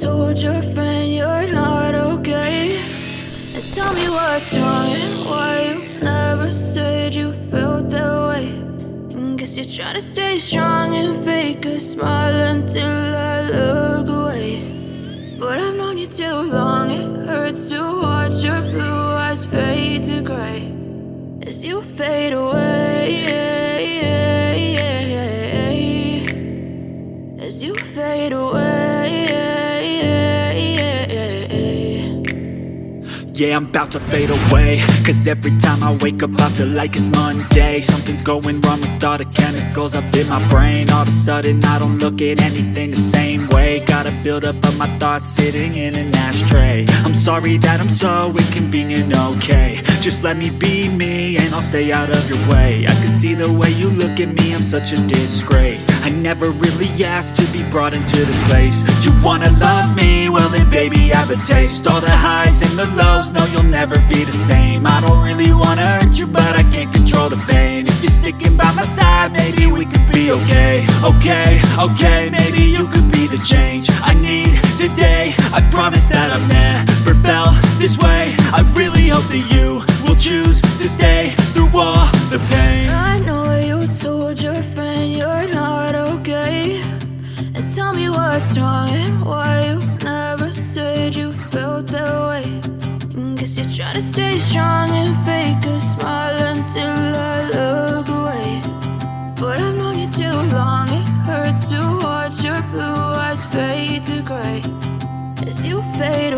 told your friend you're not okay? And tell me what's wrong and why you never said you felt that way. And guess you're trying to stay strong and fake a smile until I look away. But I've known you too long, it hurts to watch your blue eyes fade to gray as you fade away. Yeah, I'm about to fade away. Cause every time I wake up I feel like it's Monday. Something's going wrong with all the chemicals up in my brain. All of a sudden I don't look at anything the same way. Gotta build up of my thoughts sitting in an ashtray. I'm sorry that I'm so inconvenient, okay. Just let me be me and I'll stay out of your way. I can see the way you look at me, I'm such a disgrace. I never really asked to be brought into this place. You wanna love me? Then baby have a taste. All the highs and the lows, no you'll never be the same. I don't really wanna hurt you but I can't control the pain. If you're sticking by my side, maybe we could be okay. Okay, okay, maybe you could be the change I need today. I promise that I've never felt this way. I really hope that you will choose stay strong and fake a smile until I look away. But I've known you too long, it hurts to watch your blue eyes fade to gray as you fade away.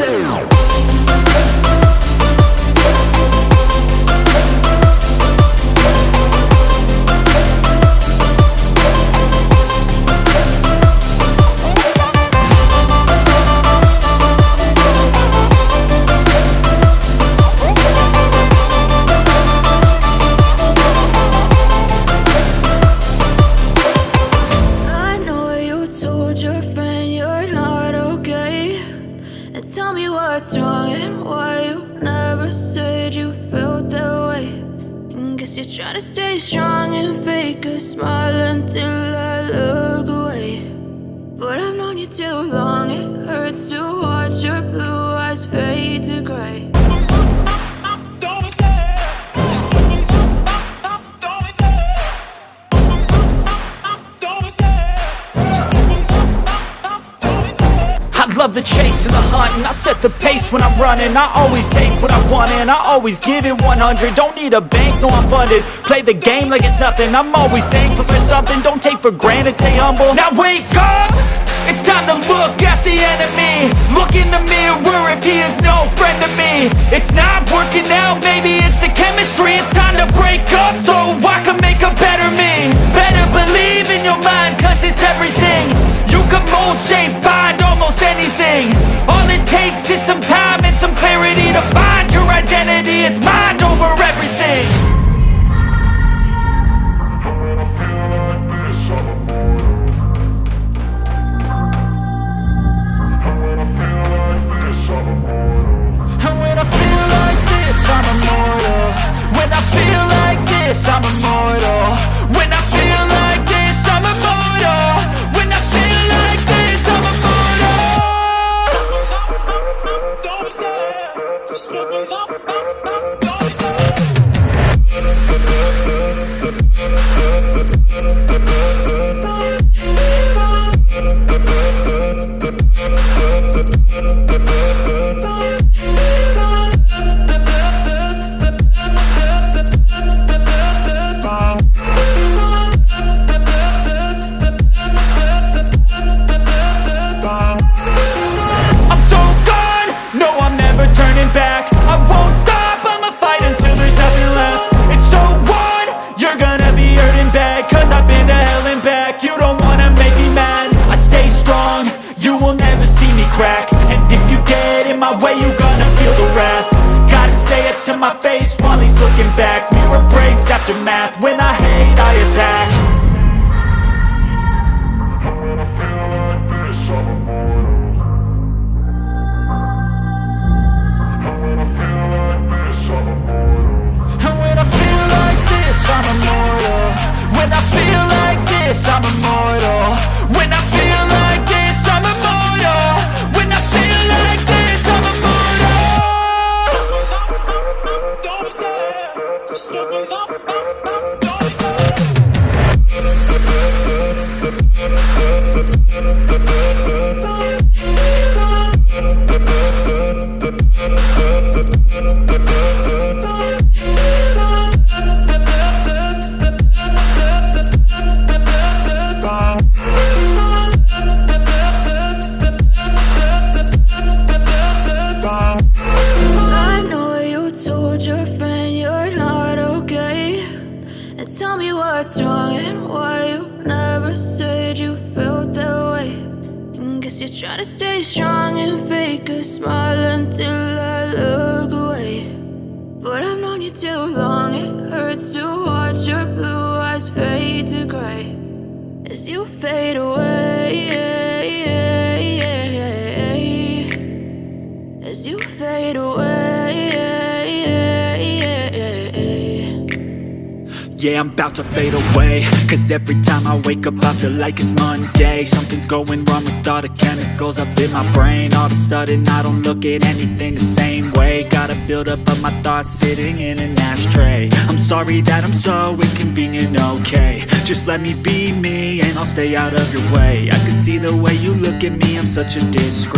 As tell me what's wrong and why you never said you felt that way. And guess you're trying to stay strong and fake a smile until I look away. But I've known you too long, the chase and the hunt and I set the pace when I'm running. I always take what I want and I always give it 100 Don't need a bank, no I'm funded. Play the game like it's nothing. I'm always thankful for something. Don't take for granted, stay humble. Now wake up! It's time to look at the enemy. Look in the mirror if he is no friend to me. It's not working out, maybe it's the chemistry. It's time to break up so I can make a better me. Better believe in your mind cause it's everything You will never see me crack. And if you get in my way you're gonna feel the wrath. Gotta say it to my face while he's looking back. Mirror breaks after math. When I hate I attack. You're trying to stay strong and fake a smile until I look away. But I've known you too long, it hurts to watch your blue eyes fade to gray as you fade away. Yeah, I'm about to fade away. Cause every time I wake up I feel like it's Monday. Something's going wrong with all the chemicals up in my brain. All of a sudden I don't look at anything the same way. Gotta build up of my thoughts sitting in an ashtray. I'm sorry that I'm so inconvenient, okay. Just let me be me and I'll stay out of your way. I can see the way you look at me, I'm such a disgrace